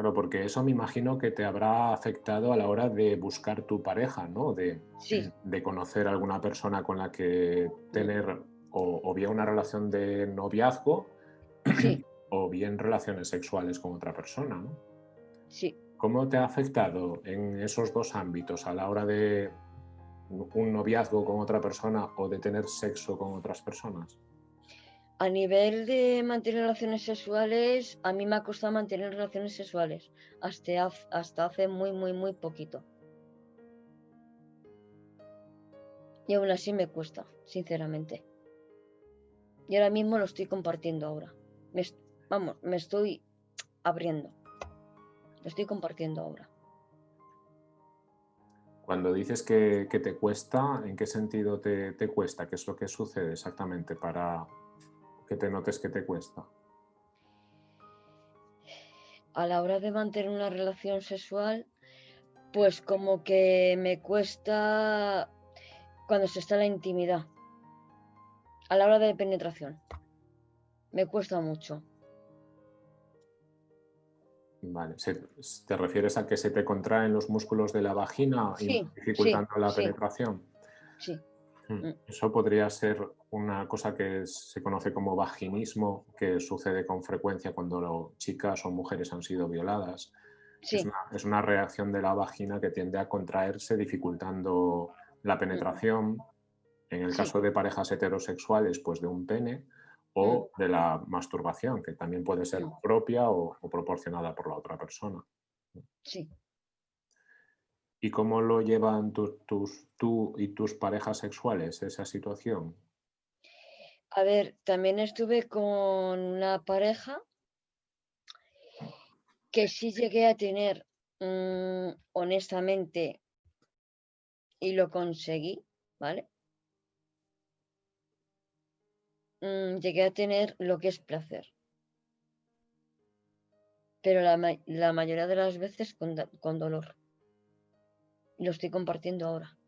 Claro, porque eso me imagino que te habrá afectado a la hora de buscar tu pareja, ¿no? De, Sí, de conocer a alguna persona con la que tener o, o bien una relación de noviazgo sí, o bien relaciones sexuales con otra persona, ¿no? sí. ¿Cómo te ha afectado en esos dos ámbitos a la hora de un noviazgo con otra persona o de tener sexo con otras personas? A nivel de mantener relaciones sexuales, a mí me ha costado mantener relaciones sexuales hasta, hace muy, muy, muy poquito. Y aún así me cuesta, sinceramente. Y ahora mismo lo estoy compartiendo ahora. Me vamos, me estoy abriendo. Lo estoy compartiendo ahora. Cuando dices que, te cuesta, ¿en qué sentido te cuesta? ¿Qué es lo que sucede exactamente para que te notes que te cuesta? A la hora de mantener una relación sexual, pues como que me cuesta cuando se está en la intimidad. A la hora de penetración. Me cuesta mucho. Vale, ¿te refieres a que se te contraen los músculos de la vagina y Sí, dificultando sí, la sí. penetración? Sí, Mm. Mm. Eso podría ser una cosa que se conoce como vaginismo, que sucede con frecuencia cuando lo- chicas o mujeres han sido violadas. Es, una, es una reacción de la vagina que tiende a contraerse, dificultando la penetración. En el Sí. caso de parejas heterosexuales, pues de un pene, o de la masturbación, que también puede ser Mm. propia o, o proporcionada por la otra persona. sí. ¿Y cómo lo llevan tu- tus, tú y tus parejas sexuales esa situación? A ver, también estuve con una pareja que sí llegué a tener, mm, honestamente, y lo conseguí, ¿vale? Mm, llegué a tener lo que es placer. Pero la, ma- la mayoría de las veces con, con dolor. Lo estoy compartiendo ahora.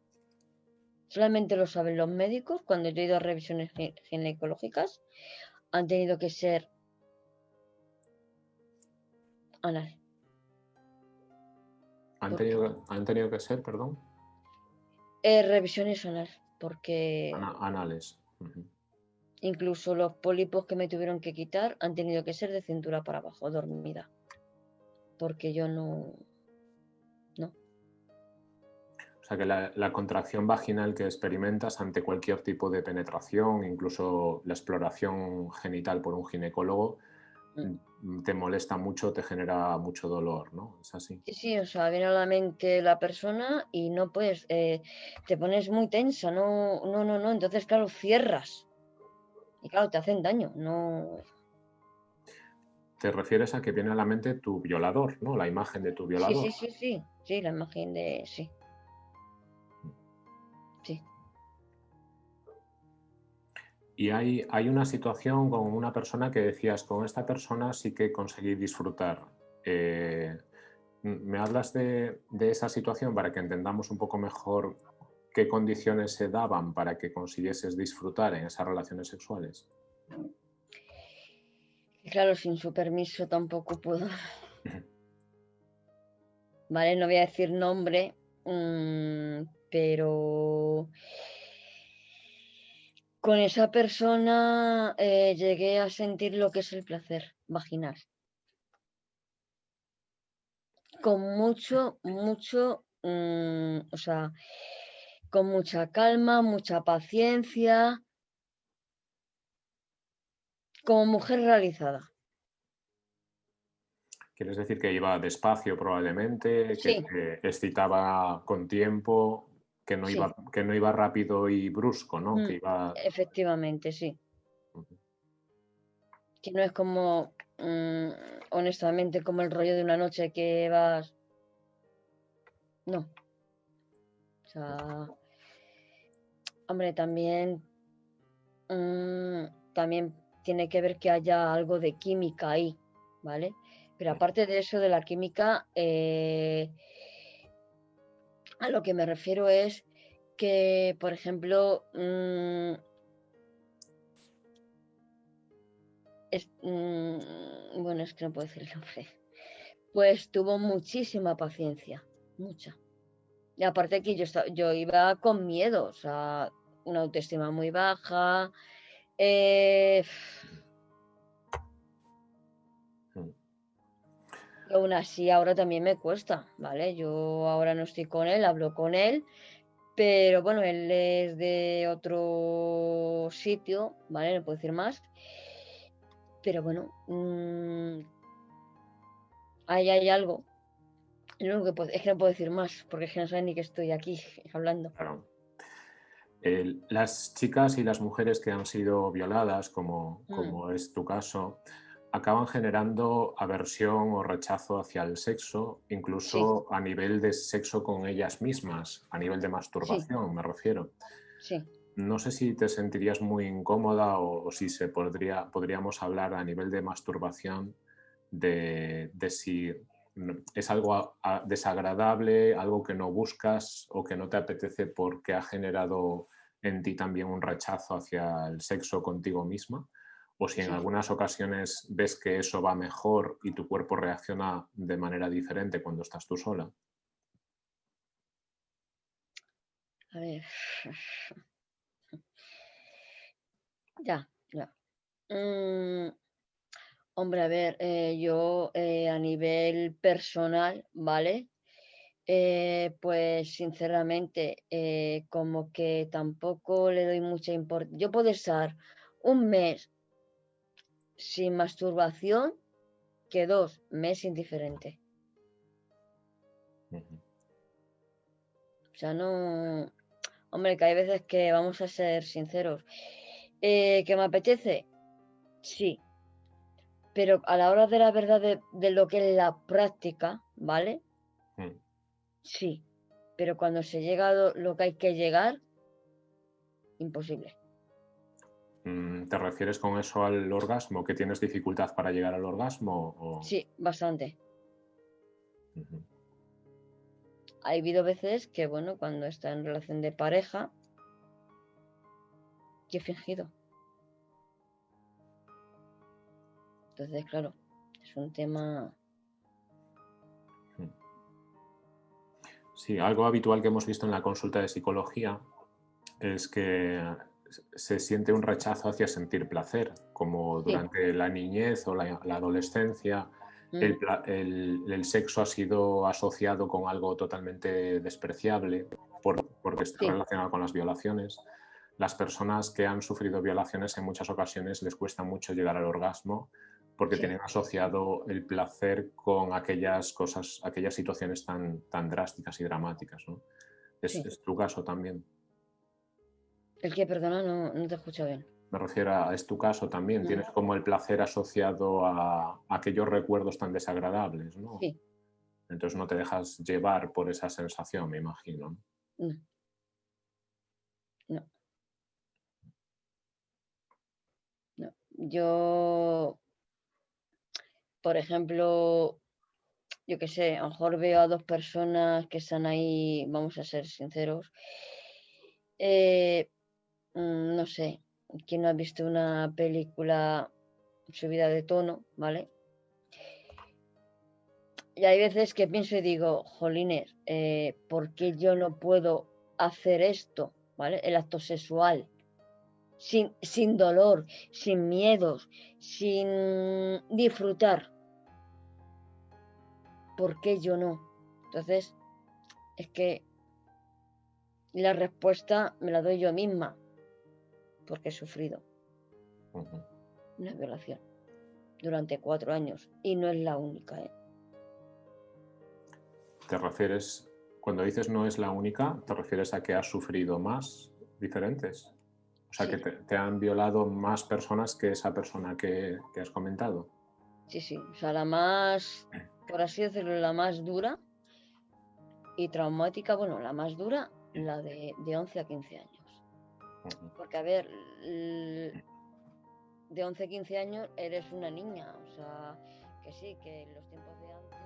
Solamente lo saben los médicos cuando yo he ido a revisiones gi- ginecológicas. Han tenido que ser anal. ¿Han tenido, han tenido que ser, perdón, Eh, revisiones anal, porque ana- anales? Incluso los pólipos que me tuvieron que quitar han tenido que ser de cintura para abajo, dormida. Porque yo. No. O sea que la, la contracción vaginal que experimentas ante cualquier tipo de penetración, incluso la exploración genital por un ginecólogo, mm, te molesta mucho, te genera mucho dolor, ¿no? Es así. Sí, sí, o sea, viene a la mente la persona y no puedes, eh, te pones muy tensa, no, no, no, no, entonces claro, cierras. Y claro, te hacen daño, no. Te refieres a que viene a la mente tu violador, ¿no? La imagen de tu Sí, violador. sí, sí, sí, sí, la imagen de, sí. Sí, Y hay, hay una situación con una persona que decías, con esta persona sí que conseguí disfrutar. Eh, ¿Me hablas de, de esa situación para que entendamos un poco mejor qué condiciones se daban para que consiguieses disfrutar en esas relaciones sexuales? claro, sin su permiso tampoco puedo. Vale, no voy a decir nombre, mm, pero con esa persona eh, llegué a sentir lo que es el placer vaginal. Con mucho, mucho, mm, o sea, con mucha calma, mucha paciencia, como mujer realizada. ¿Quieres decir que iba despacio probablemente, que Sí. te excitaba con tiempo, que no, Sí. iba, que no iba rápido y brusco, ¿no? Mm, Que iba... Efectivamente, sí. Que no es como, mm, honestamente, como el rollo de una noche que vas. No. O sea, hombre, también, mm, también tiene que ver que haya algo de química ahí, ¿vale? Pero aparte de eso, de la química, eh, a lo que me refiero es que, por ejemplo, mm, mm, bueno, es que no puedo decir el nombre, Pues tuvo muchísima paciencia, mucha. Y aparte que yo, yo iba con miedo, o sea, una autoestima muy baja. Eh, aún así ahora también me cuesta, ¿vale? Yo ahora no estoy con él, hablo con él, pero bueno, él es de otro sitio, ¿vale? No puedo decir más. Pero bueno, mm, ahí hay algo. Lo que es que no puedo decir más, porque es que no saben ni que estoy aquí hablando. Claro. las chicas y las mujeres que han sido violadas, como, mm. como es tu caso, acaban generando aversión o rechazo hacia el sexo, incluso a nivel de sexo con ellas mismas, a nivel de masturbación, me refiero. Sí. No sé si te sentirías muy incómoda o, si se podría, podríamos hablar a nivel de masturbación de, de si es algo desagradable, algo que no buscas o que no te apetece porque ha generado en ti también un rechazo hacia el sexo contigo misma o si en algunas ocasiones ves que eso va mejor y tu cuerpo reacciona de manera diferente cuando estás tú sola. A ver. Ya, ya. Mm, hombre, a ver, eh, yo eh, a nivel personal, ¿vale? Eh, pues sinceramente, como que tampoco le doy mucha importancia. Yo puedo estar un mes sin masturbación que dos, me es indiferente. O sea, no... Hombre, que hay veces que vamos a ser sinceros. Eh, ¿Que me apetece? Sí. Pero a la hora de la verdad de, lo que es la práctica, ¿vale? Mm. Sí. Pero cuando se llega a lo que hay que llegar, imposible. Mm, ¿Te refieres con eso al orgasmo? ¿Que tienes dificultad para llegar al orgasmo? Sí, bastante. Ha habido veces que, bueno, cuando está en relación de pareja, que he fingido. Entonces, claro, es un tema... Sí, algo habitual que hemos visto en la consulta de psicología es que se siente un rechazo hacia sentir placer, como durante la niñez o la, adolescencia. Mm. El, sexo ha sido asociado con algo totalmente despreciable porque está relacionado con las violaciones. Las personas que han sufrido violaciones en muchas ocasiones les cuesta mucho llegar al orgasmo porque tienen asociado el placer con aquellas cosas, aquellas situaciones tan, tan drásticas y dramáticas. es tu caso también. El que, perdona, no, te escucho bien. Me refiero a, es tu caso también, tienes como el placer asociado a, aquellos recuerdos tan desagradables, ¿no? Sí. Entonces no te dejas llevar por esa sensación, me imagino. No. No. no. Yo, por ejemplo, yo qué sé, a lo mejor veo a dos personas que están ahí, vamos a ser sinceros, eh, Mm, no sé, ¿quién no ha visto una película subida de tono, ¿vale? Y hay veces que pienso y digo, jolines, eh, ¿por qué yo no puedo hacer esto, ¿vale? El acto sexual, sin, sin dolor, sin miedos, sin disfrutar. ¿Por qué yo no? Entonces, es que la respuesta me la doy yo misma porque he sufrido una violación durante cuatro años y no es la única. ¿eh? ¿Te refieres, cuando dices no es la única, te refieres a que has sufrido más diferentes? O sea, que te, han violado más personas que esa persona que, has comentado. Sí, sí. O sea, la más, por así decirlo, la más dura y traumática, bueno, la más dura, la de, de 11 a 15 años. Porque, a ver, de 11, 15 años eres una niña, o sea, que sí, que los tiempos de antes...